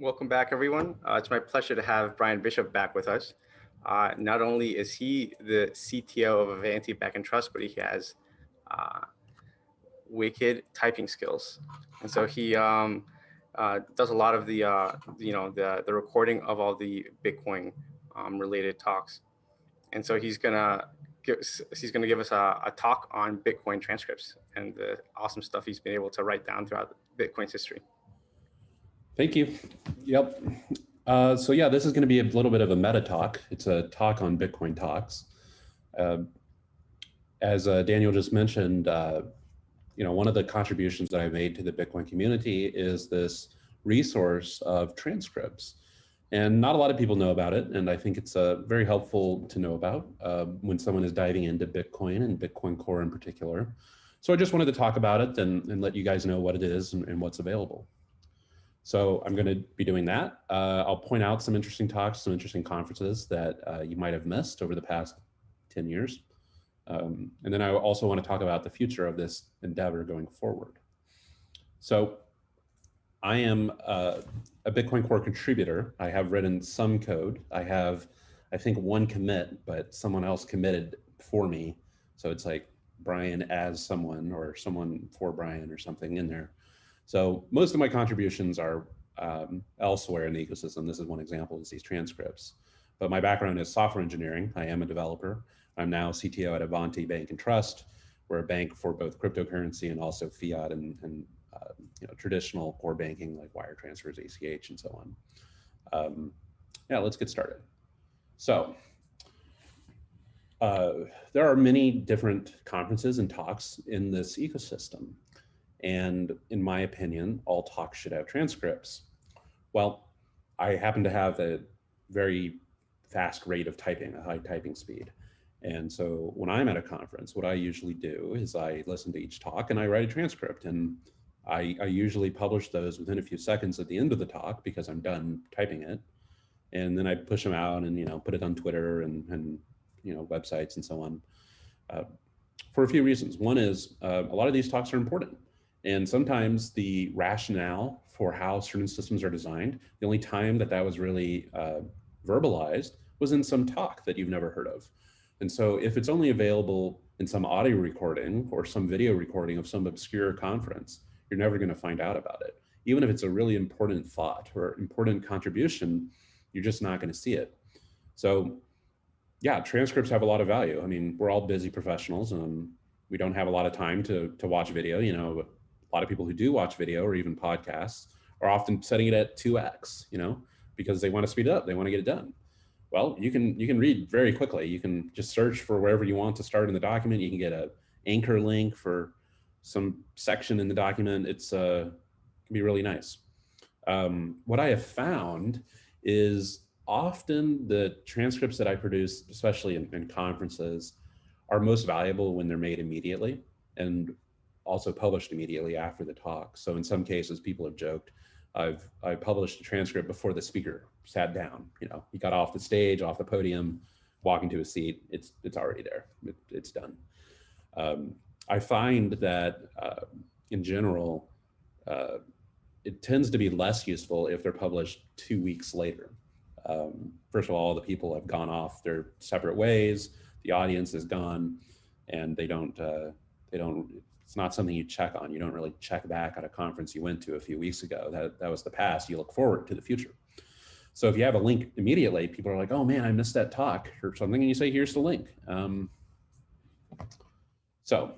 Welcome back, everyone. Uh, it's my pleasure to have Brian Bishop back with us. Uh, not only is he the CTO of Avanti Bank and Trust, but he has uh, wicked typing skills. And so he um, uh, does a lot of the, uh, you know, the, the recording of all the Bitcoin um, related talks. And so he's gonna give, he's gonna give us a, a talk on Bitcoin transcripts and the awesome stuff he's been able to write down throughout Bitcoin's history. Thank you. Yep. Uh, so yeah, this is going to be a little bit of a meta talk. It's a talk on Bitcoin talks. Uh, as uh, Daniel just mentioned, uh, you know, one of the contributions that I made to the Bitcoin community is this resource of transcripts. And not a lot of people know about it. And I think it's uh, very helpful to know about uh, when someone is diving into Bitcoin and Bitcoin Core in particular. So I just wanted to talk about it and, and let you guys know what it is and, and what's available. So I'm going to be doing that. Uh, I'll point out some interesting talks, some interesting conferences that uh, you might have missed over the past 10 years. Um, and then I also want to talk about the future of this endeavor going forward. So I am uh, a Bitcoin Core contributor. I have written some code. I have, I think, one commit, but someone else committed for me. So it's like Brian as someone or someone for Brian or something in there. So most of my contributions are um, elsewhere in the ecosystem. This is one example is these transcripts. But my background is software engineering. I am a developer. I'm now CTO at Avanti Bank and Trust. We're a bank for both cryptocurrency and also fiat and, and uh, you know, traditional core banking like wire transfers, ACH, and so on. Um, yeah, let's get started. So uh, there are many different conferences and talks in this ecosystem. And in my opinion, all talks should have transcripts. Well, I happen to have a very fast rate of typing, a high typing speed. And so when I'm at a conference, what I usually do is I listen to each talk and I write a transcript. And I, I usually publish those within a few seconds at the end of the talk because I'm done typing it. And then I push them out and, you know, put it on Twitter and, and you know, websites and so on. Uh, for a few reasons. One is uh, a lot of these talks are important. And sometimes the rationale for how certain systems are designed, the only time that that was really uh, verbalized was in some talk that you've never heard of. And so if it's only available in some audio recording or some video recording of some obscure conference, you're never going to find out about it. Even if it's a really important thought or important contribution, you're just not going to see it. So yeah, transcripts have a lot of value. I mean, we're all busy professionals and we don't have a lot of time to, to watch video, you know, a lot of people who do watch video or even podcasts are often setting it at 2x, you know, because they want to speed it up, they want to get it done. Well, you can you can read very quickly. You can just search for wherever you want to start in the document. You can get a anchor link for some section in the document. It's uh, can be really nice. Um, what I have found is often the transcripts that I produce, especially in, in conferences, are most valuable when they're made immediately. And also published immediately after the talk. So in some cases, people have joked, I've I published a transcript before the speaker sat down. You know, he got off the stage, off the podium, walking to a seat. It's it's already there. It, it's done. Um, I find that uh, in general, uh, it tends to be less useful if they're published two weeks later. Um, first of all, the people have gone off their separate ways. The audience is gone, and they don't uh, they don't it's not something you check on. You don't really check back at a conference you went to a few weeks ago. That, that was the past. You look forward to the future. So if you have a link immediately, people are like, oh man, I missed that talk or something. And you say, here's the link. Um, so,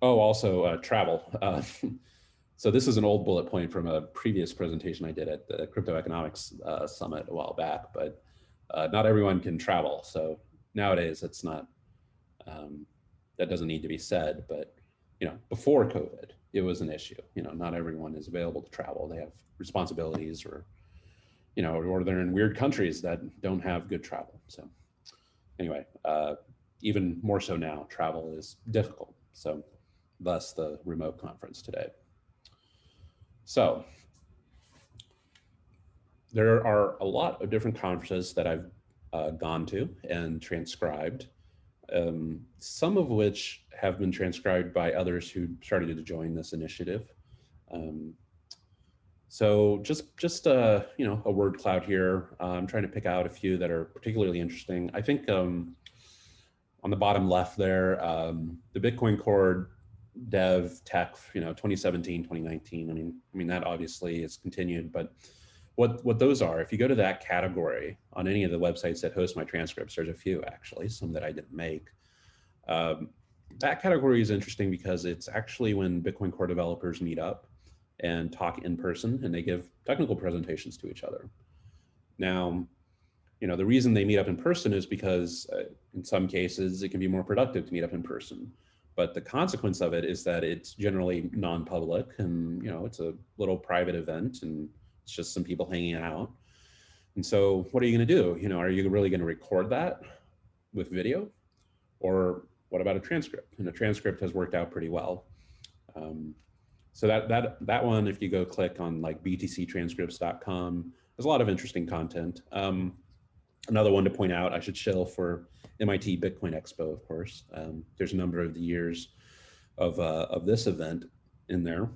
oh, also uh, travel. Uh, so this is an old bullet point from a previous presentation I did at the Crypto Economics uh, Summit a while back, but uh, not everyone can travel. So nowadays it's not, um, that doesn't need to be said, but you know, before COVID, it was an issue. You know, not everyone is available to travel. They have responsibilities or, you know, or they're in weird countries that don't have good travel. So anyway, uh, even more so now, travel is difficult. So thus the remote conference today. So there are a lot of different conferences that I've uh, gone to and transcribed um, some of which have been transcribed by others who started to join this initiative. Um, So just just uh, you know a word cloud here. Uh, I'm trying to pick out a few that are particularly interesting. I think um, on the bottom left there, um, the Bitcoin Core dev tech, you know, 2017, 2019. I mean, I mean that obviously is continued, but what what those are, if you go to that category on any of the websites that host my transcripts, there's a few actually, some that I didn't make. Um, that category is interesting because it's actually when Bitcoin Core developers meet up and talk in person and they give technical presentations to each other. Now, you know, the reason they meet up in person is because uh, in some cases it can be more productive to meet up in person. But the consequence of it is that it's generally non-public and, you know, it's a little private event and it's just some people hanging out. And so what are you going to do? You know, are you really going to record that with video or what about a transcript? And a transcript has worked out pretty well. Um, so that, that, that one, if you go click on like btctranscripts.com, there's a lot of interesting content. Um, another one to point out, I should shill for MIT Bitcoin Expo, of course. Um, there's a number of the years of, uh, of this event in there.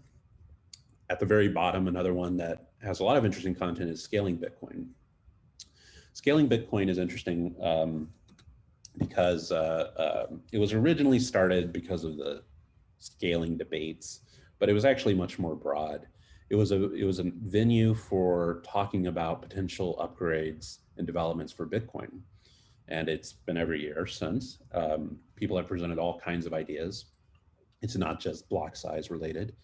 At the very bottom, another one that has a lot of interesting content is Scaling Bitcoin. Scaling Bitcoin is interesting um, because uh, uh, it was originally started because of the scaling debates, but it was actually much more broad. It was a it was a venue for talking about potential upgrades and developments for Bitcoin, and it's been every year since. Um, people have presented all kinds of ideas. It's not just block size related.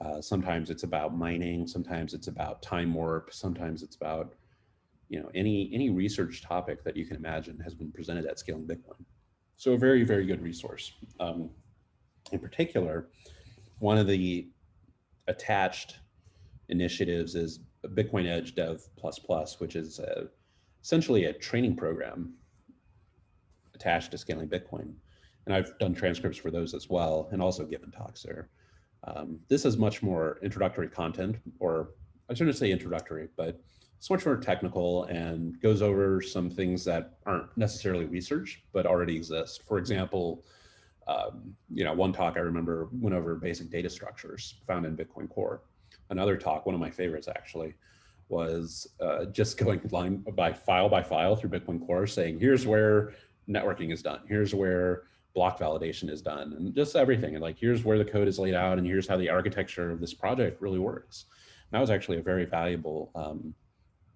Uh, sometimes it's about mining. Sometimes it's about time warp. Sometimes it's about you know, any, any research topic that you can imagine has been presented at Scaling Bitcoin. So a very, very good resource. Um, in particular, one of the attached initiatives is Bitcoin Edge Dev++, Plus which is a, essentially a training program attached to Scaling Bitcoin. And I've done transcripts for those as well, and also given talks there. Um, this is much more introductory content, or I shouldn't say introductory, but it's much more technical and goes over some things that aren't necessarily research, but already exist. For example, um, you know, one talk I remember went over basic data structures found in Bitcoin Core. Another talk, one of my favorites actually, was uh, just going line by file by file through Bitcoin Core saying, here's where networking is done. Here's where block validation is done and just everything. And like, here's where the code is laid out and here's how the architecture of this project really works. And that was actually a very valuable um,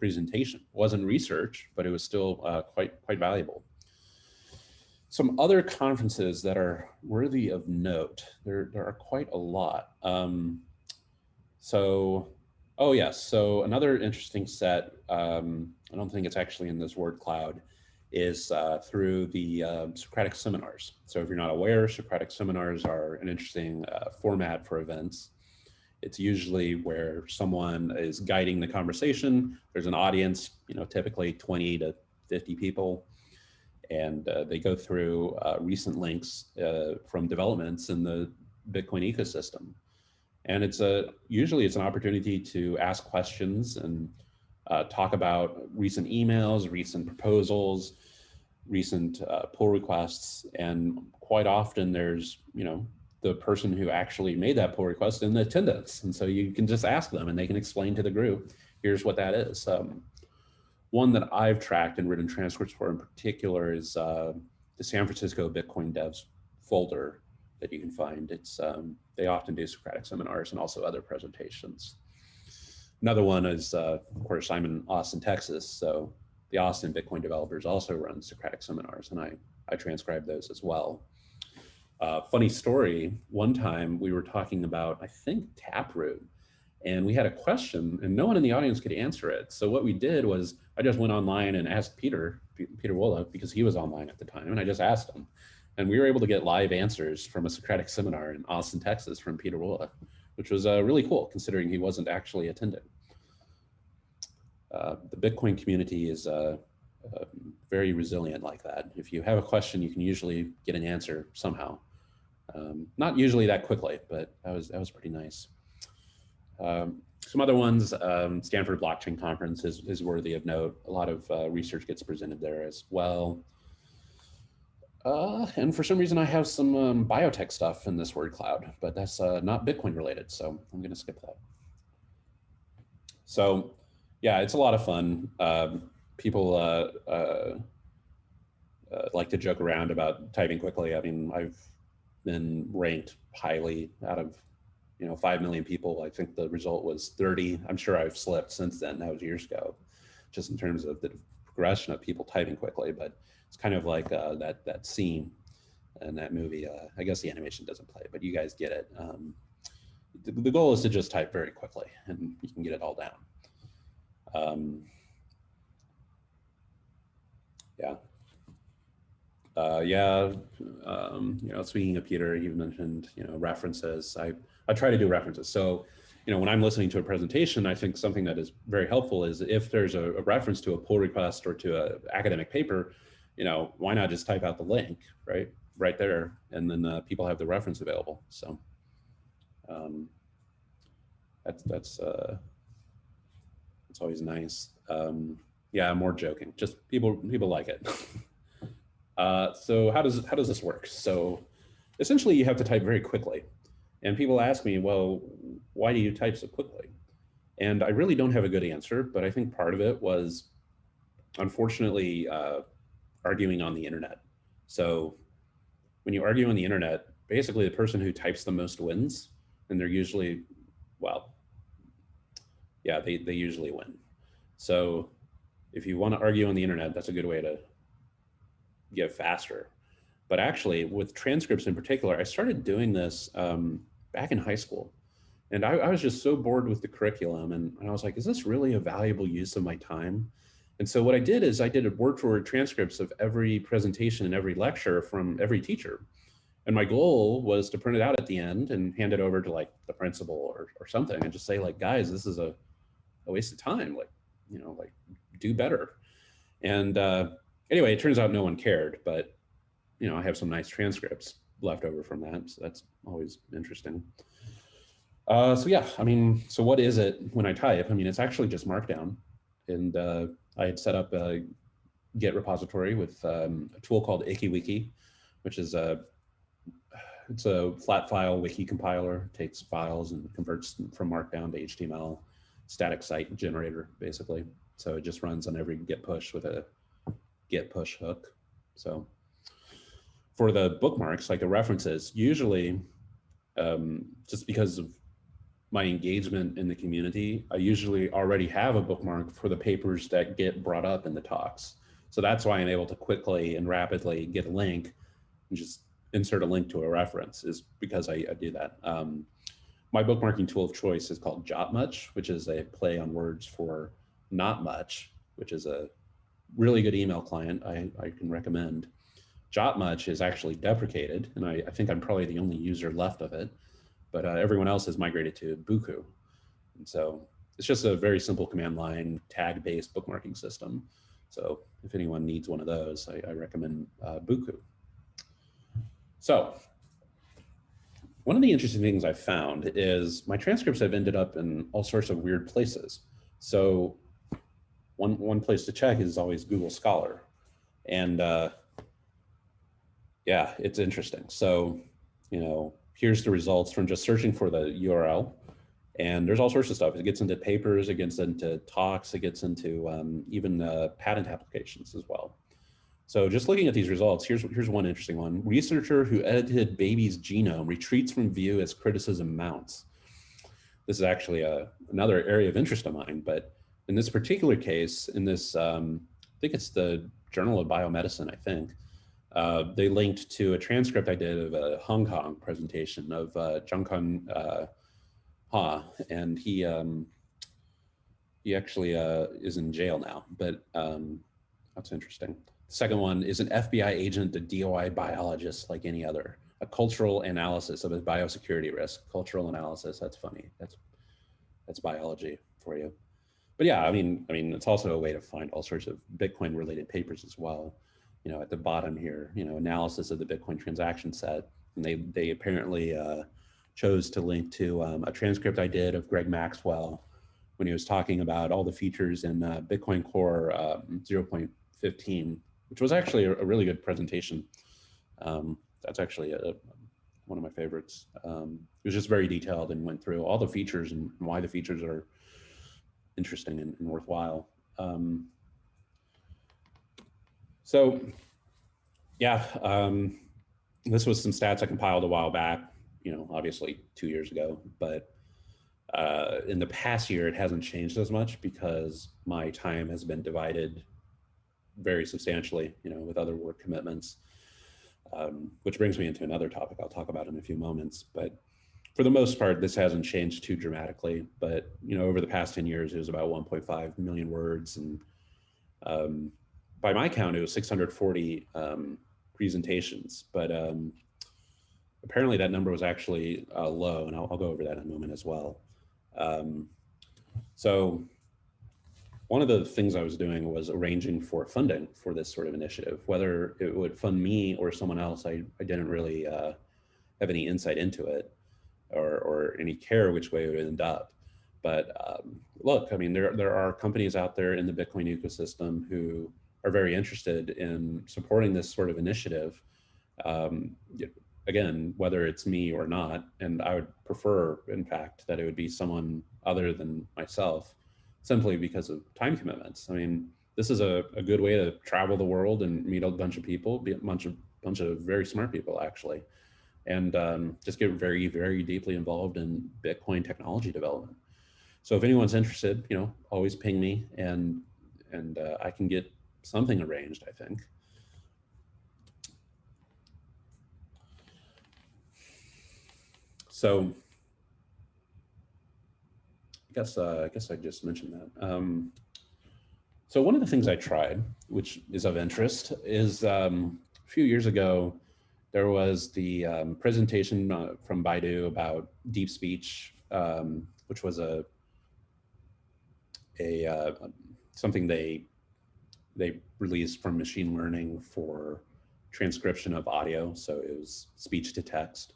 presentation. It wasn't research, but it was still uh, quite, quite valuable. Some other conferences that are worthy of note, there, there are quite a lot. Um, so, oh yes, so another interesting set, um, I don't think it's actually in this word cloud, is uh, through the uh, Socratic seminars. So if you're not aware, Socratic seminars are an interesting uh, format for events. It's usually where someone is guiding the conversation. There's an audience, you know, typically 20 to 50 people, and uh, they go through uh, recent links uh, from developments in the Bitcoin ecosystem. And it's a usually it's an opportunity to ask questions and uh, talk about recent emails, recent proposals, recent uh, pull requests, and quite often there's you know the person who actually made that pull request in the attendance. And so you can just ask them and they can explain to the group, here's what that is. Um, one that I've tracked and written transcripts for in particular is uh, the San Francisco Bitcoin Devs folder that you can find. It's um, They often do Socratic seminars and also other presentations. Another one is, uh, of course, I'm in Austin, Texas. So the Austin Bitcoin developers also run Socratic seminars and I, I transcribe those as well. Uh, funny story, one time we were talking about, I think, Taproot, and we had a question and no one in the audience could answer it. So what we did was I just went online and asked Peter, Pieter Wuille, because he was online at the time, and I just asked him. And we were able to get live answers from a Socratic seminar in Austin, Texas from Pieter Wuille, which was uh, really cool considering he wasn't actually attending. Uh, the Bitcoin community is uh, uh, very resilient like that. If you have a question, you can usually get an answer somehow. Um, not usually that quickly, but that was, that was pretty nice. Um, some other ones, um, Stanford Blockchain Conference is, is worthy of note. A lot of uh, research gets presented there as well. Uh, and for some reason, I have some um, biotech stuff in this word cloud, but that's uh, not Bitcoin related, so I'm going to skip that. So yeah, it's a lot of fun. Um, people uh, uh, uh, like to joke around about typing quickly. I mean, I've been ranked highly out of you know 5 million people. I think the result was 30. I'm sure I've slipped since then. That was years ago, just in terms of the progression of people typing quickly. But it's kind of like uh, that that scene in that movie. Uh, I guess the animation doesn't play, but you guys get it. Um, the, the, goal is to just type very quickly, and you can get it all down. Um, yeah, uh, yeah, um, you know, speaking of Peter, you mentioned, you know, references. I, I try to do references. So, you know, when I'm listening to a presentation, I think something that is very helpful is if there's a, a reference to a pull request or to an academic paper, you know, why not just type out the link, right? Right there. And then uh, people have the reference available. So um, that's, that's, uh, it's always nice. Um, yeah, more joking. Just people, people like it. Uh, so how does how does this work? So essentially you have to type very quickly. And people ask me, well, why do you type so quickly? And I really don't have a good answer, but I think part of it was unfortunately uh, arguing on the internet. So when you argue on the internet, basically the person who types the most wins, and they're usually, well, yeah, they, they usually win. So if you want to argue on the internet, that's a good way to get faster. But actually with transcripts in particular, I started doing this um, back in high school. And I, I, was just so bored with the curriculum. And, and I was like, is this really a valuable use of my time? And so what I did is I did a word for word transcripts of every presentation and every lecture from every teacher. And my goal was to print it out at the end and hand it over to like the principal or, or something and just say like, guys, this is a, a waste of time. Like, you know, like do better. And uh, anyway, it turns out no one cared, but you know, I have some nice transcripts left over from that. So that's always interesting. Uh, so yeah, I mean, so what is it when I type? I mean, it's actually just Markdown. And uh, I had set up a Git repository with um, a tool called IkiWiki, which is a it's a flat file wiki compiler, takes files and converts from Markdown to HTML, static site generator, basically. So it just runs on every Git push with a git push hook. So for the bookmarks, like the references, usually um, just because of my engagement in the community, I usually already have a bookmark for the papers that get brought up in the talks. So that's why I'm able to quickly and rapidly get a link and just insert a link to a reference is because I, I do that. Um, my bookmarking tool of choice is called JotMuch, which is a play on words for not much, which is a really good email client I, I can recommend. JotMuch is actually deprecated, and I, I, think I'm probably the only user left of it, but uh, everyone else has migrated to Buku. And so it's just a very simple command line tag-based bookmarking system. So if anyone needs one of those, I, I recommend uh, Buku. So one of the interesting things I've found is my transcripts have ended up in all sorts of weird places. So one, one place to check is always Google Scholar. And uh, yeah, it's interesting. So, you know, here's the results from just searching for the URL. And there's all sorts of stuff. It gets into papers, it gets into talks, it gets into um, even uh, patent applications as well. So just looking at these results, here's, here's one interesting one. Researcher who edited baby's genome retreats from view as criticism mounts. This is actually a, uh, another area of interest of mine, but in this particular case, in this, um, I think it's the Journal of Biomedicine, I think, uh, they linked to a transcript I did of a Hong Kong presentation of uh, Jiankui uh, Ha, and he um, he actually uh, is in jail now, but um, that's interesting. The second one is an FBI agent, a DOI biologist like any other. A cultural analysis of a biosecurity risk. Cultural analysis, that's funny. That's that's biology for you but yeah, I mean, I mean, it's also a way to find all sorts of Bitcoin related papers as well. You know, at the bottom here, you know, analysis of the Bitcoin transaction set. And they, they apparently uh, chose to link to um, a transcript I did of Greg Maxwell when he was talking about all the features in uh, Bitcoin Core um, 0.15, which was actually a, a really good presentation. Um, that's actually a, one of my favorites. Um, it was just very detailed and went through all the features and why the features are interesting and, and worthwhile. Um, so yeah, um, this was some stats I compiled a while back, you know, obviously two years ago, but uh, in the past year, it hasn't changed as much because my time has been divided very substantially, you know, with other work commitments, um, which brings me into another topic I'll talk about in a few moments. But for the most part, this hasn't changed too dramatically. But, you know, over the past 10 years, it was about 1.5 million words. And um, by my count, it was 640 um, presentations. But um, apparently that number was actually uh, low, and I'll, I'll, go over that in a moment as well. Um, so one of the things I was doing was arranging for funding for this sort of initiative, whether it would fund me or someone else. I, I didn't really uh, have any insight into it or, or any care which way it would end up. But um, look, I mean, there, there are companies out there in the Bitcoin ecosystem who are very interested in supporting this sort of initiative. Um, again, whether it's me or not, and I would prefer, in fact, that it would be someone other than myself, simply because of time commitments. I mean, this is a, a good way to travel the world and meet a bunch of people, be a bunch of bunch of very smart people actually, and um, just get very, very deeply involved in Bitcoin technology development. So if anyone's interested, you know, always ping me and and uh, I can get something arranged, I think. So I guess uh, I guess I just mentioned that. Um, so one of the things I tried, which is of interest, is um, a few years ago, there was the um, presentation uh, from Baidu about deep speech, um, which was a a uh, something they they released from machine learning for transcription of audio. So it was speech to text.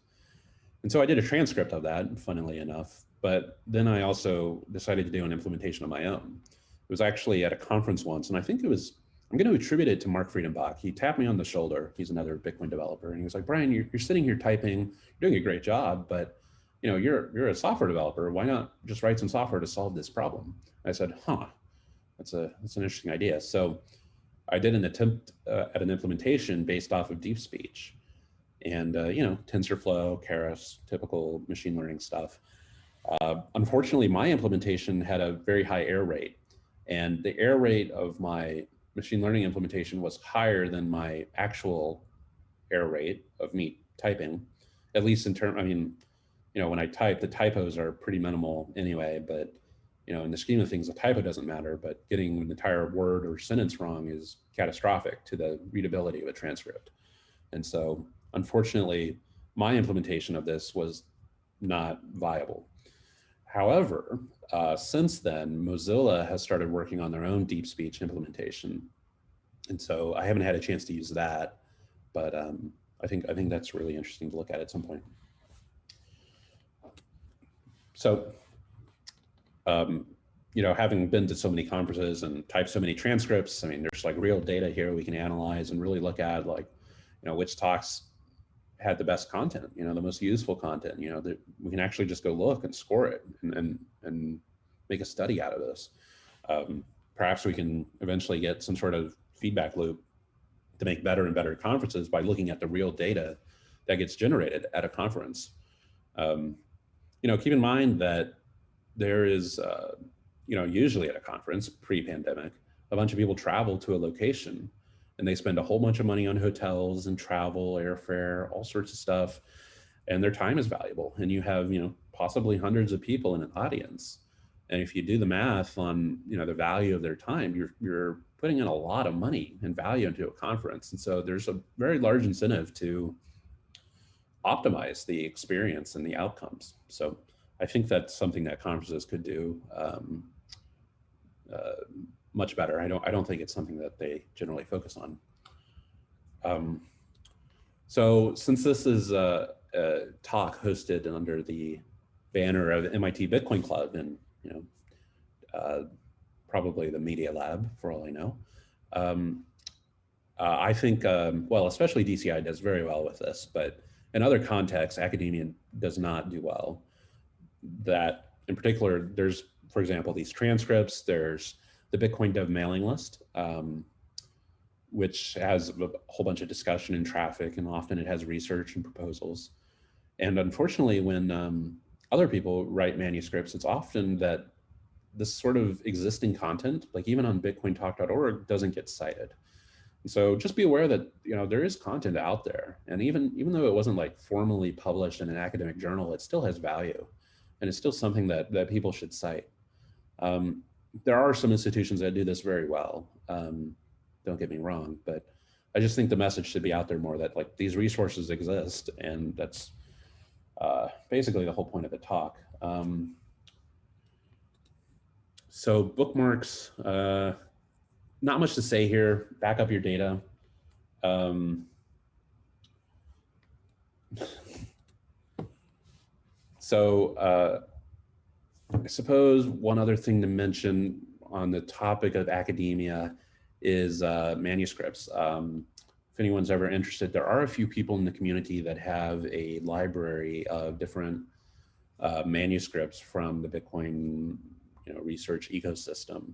And so I did a transcript of that, funnily enough, but then I also decided to do an implementation of my own. It was actually at a conference once, and I think it was, I'm going to attribute it to Mark Friedenbach. He tapped me on the shoulder. He's another Bitcoin developer. And he was like, Brian, you're, you're sitting here typing, you're doing a great job, but you know, you're, you're a software developer. Why not just write some software to solve this problem? I said, huh, that's a, that's an interesting idea. So I did an attempt uh, at an implementation based off of deep speech and uh, you know TensorFlow, Keras, typical machine learning stuff. Uh, unfortunately, my implementation had a very high error rate, and the error rate of my machine learning implementation was higher than my actual error rate of me typing, at least in term. I mean, you know, when I type, the typos are pretty minimal anyway, but you know, in the scheme of things, a typo doesn't matter, but getting an entire word or sentence wrong is catastrophic to the readability of a transcript. And so Unfortunately, my implementation of this was not viable. However, uh, since then, Mozilla has started working on their own deep speech implementation. And so I haven't had a chance to use that, but um, I think I think that's really interesting to look at at some point. So, um, you know, having been to so many conferences and typed so many transcripts, I mean, there's like real data here we can analyze and really look at like, you know, which talks had the best content, you know, the most useful content, you know, that we can actually just go look and score it and, and, and make a study out of this. Um, perhaps we can eventually get some sort of feedback loop to make better and better conferences by looking at the real data that gets generated at a conference. Um, you know, keep in mind that there is, uh, you know, usually at a conference pre-pandemic, a bunch of people travel to a location and they spend a whole bunch of money on hotels and travel, airfare, all sorts of stuff. And their time is valuable. And you have, you know, possibly hundreds of people in an audience. And if you do the math on, you know, the value of their time, you're, you're putting in a lot of money and value into a conference. And so there's a very large incentive to optimize the experience and the outcomes. So I think that's something that conferences could do um, uh, much better. I don't, I don't think it's something that they generally focus on. Um, so since this is a, a, talk hosted under the banner of MIT Bitcoin Club and, you know, uh, probably the Media Lab for all I know, um, uh, I think, um, well, especially DCI does very well with this, but in other contexts, academia does not do well. That in particular, there's for example, these transcripts. There's the Bitcoin Dev mailing list, um, which has a whole bunch of discussion and traffic, and often it has research and proposals. And unfortunately, when um, other people write manuscripts, it's often that this sort of existing content, like even on bitcointalk.org, doesn't get cited. And so just be aware that you know there is content out there, and even even though it wasn't like formally published in an academic journal, it still has value, and it's still something that that people should cite. Um, there are some institutions that do this very well. Um, don't get me wrong, but I just think the message should be out there more that like these resources exist, and that's uh, basically the whole point of the talk. Um, so bookmarks, uh, not much to say here. Back up your data. Um, so uh, I suppose one other thing to mention on the topic of academia is uh, manuscripts. Um, if anyone's ever interested, there are a few people in the community that have a library of different uh, manuscripts from the Bitcoin you know, research ecosystem.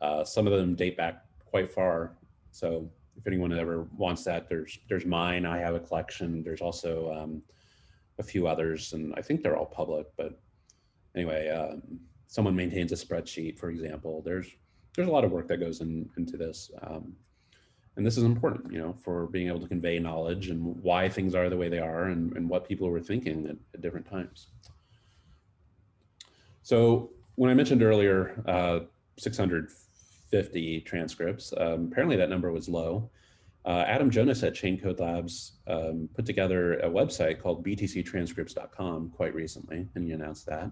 Uh, some of them date back quite far. So if anyone ever wants that, there's there's mine. I have a collection. There's also um, a few others, and I think they're all public. But anyway, um, someone maintains a spreadsheet, for example. There's there's a lot of work that goes in, into this. Um, and this is important, you know, for being able to convey knowledge and why things are the way they are and, and what people were thinking at, at different times. So when I mentioned earlier, uh, 650 transcripts, um, apparently that number was low. Uh, Adam Jonas at Chaincode Labs um, put together a website called btctranscripts.com quite recently, and he announced that.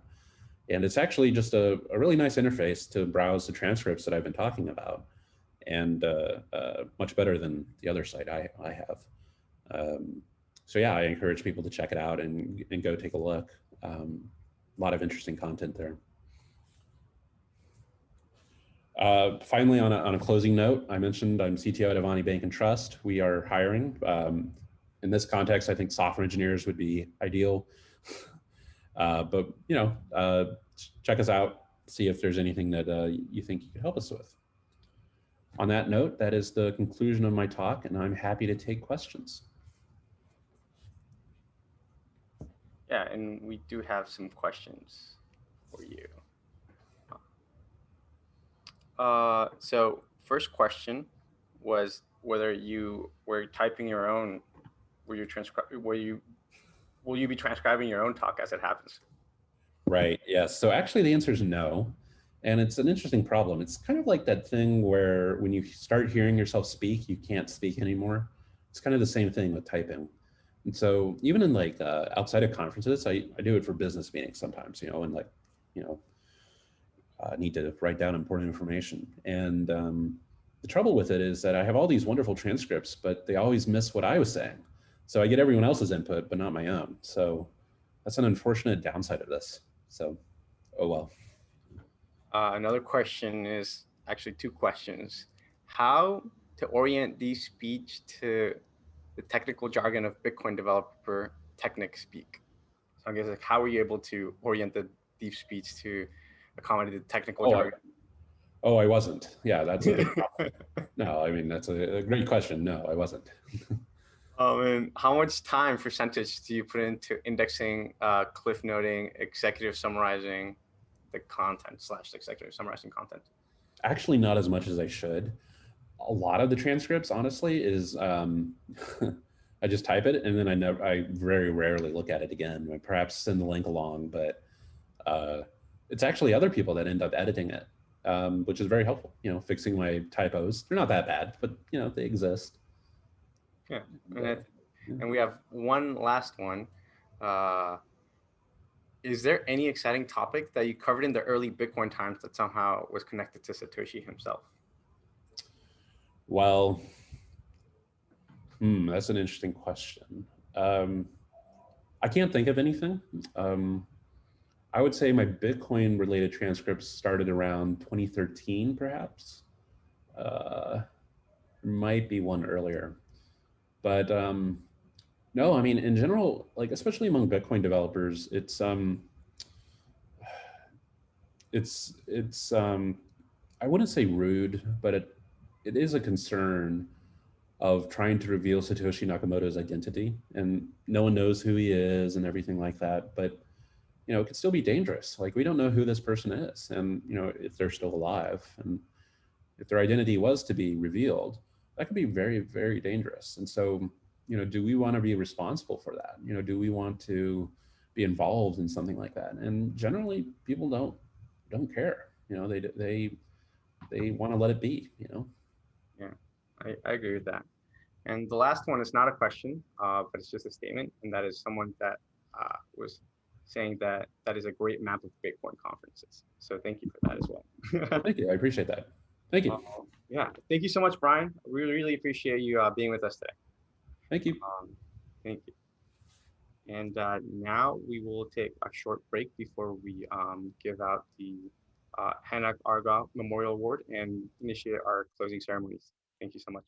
And it's actually just a, a really nice interface to browse the transcripts that I've been talking about and uh, uh, much better than the other site I, I have. Um, so yeah, I encourage people to check it out and, and go take a look. Um, a lot of interesting content there. Uh, finally, on a, on a closing note, I mentioned I'm CTO at Avanti Bank and Trust. We are hiring. Um, in this context, I think software engineers would be ideal. Uh, but you know, uh, check us out, see if there's anything that uh, you think you could help us with. On that note, that is the conclusion of my talk, and I'm happy to take questions. Yeah, and we do have some questions for you. Uh, so first question was whether you were typing your own, were you transcribe, were you will you be transcribing your own talk as it happens? Right. Yes. So actually the answer is no. And it's an interesting problem. It's kind of like that thing where when you start hearing yourself speak, you can't speak anymore. It's kind of the same thing with typing. And so even in like uh, outside of conferences, I, I do it for business meetings sometimes, you know, and like, you know, uh, need to write down important information. And um, the trouble with it is that I have all these wonderful transcripts, but they always miss what I was saying. So I get everyone else's input, but not my own. So that's an unfortunate downside of this. So, oh well. Uh, another question is actually two questions. How to orient these speech to the technical jargon of Bitcoin developer technic speak? So I guess like how are you able to orient the deep speech to accommodate the technical oh, jargon? Oh, I wasn't. Yeah, that's a big problem. no, I mean, that's a, a great question. No, I wasn't. Um, and how much time percentage do you put into indexing, uh, cliff noting, executive summarizing the content slash executive summarizing content? Actually, not as much as I should. A lot of the transcripts, honestly, is um, I just type it and then I never, I very rarely look at it again. I perhaps send the link along, but uh, it's actually other people that end up editing it, um, which is very helpful. You know, fixing my typos. They're not that bad, but you know they exist. Yeah, and, and we have one last one. Uh, is there any exciting topic that you covered in the early Bitcoin times that somehow was connected to Satoshi himself? Well, hmm, that's an interesting question. Um, I can't think of anything. Um, I would say my Bitcoin related transcripts started around 2013, perhaps. Uh, might be one earlier. But um, no, I mean, in general, like especially among Bitcoin developers, it's um, it's it's um I wouldn't say rude, but it it is a concern of trying to reveal Satoshi Nakamoto's identity and no one knows who he is and everything like that. But you know, it could still be dangerous. Like we don't know who this person is and you know, if they're still alive and if their identity was to be revealed, that could be very, very dangerous. And so, you know, do we want to be responsible for that? You know, do we want to be involved in something like that? And generally people don't don't care. You know, they they they want to let it be, you know. I, I agree with that. And the last one is not a question, uh, but it's just a statement, and that is someone that uh, was saying that that is a great map of Bitcoin conferences. So thank you for that as well. Thank you. I appreciate that. Thank you. Um, yeah, thank you so much, Brian. We really, really appreciate you uh, being with us today. Thank you. Um, thank you. And uh, now we will take a short break before we um, give out the uh, Hanak Arga Memorial Award and initiate our closing ceremonies. Thank you so much.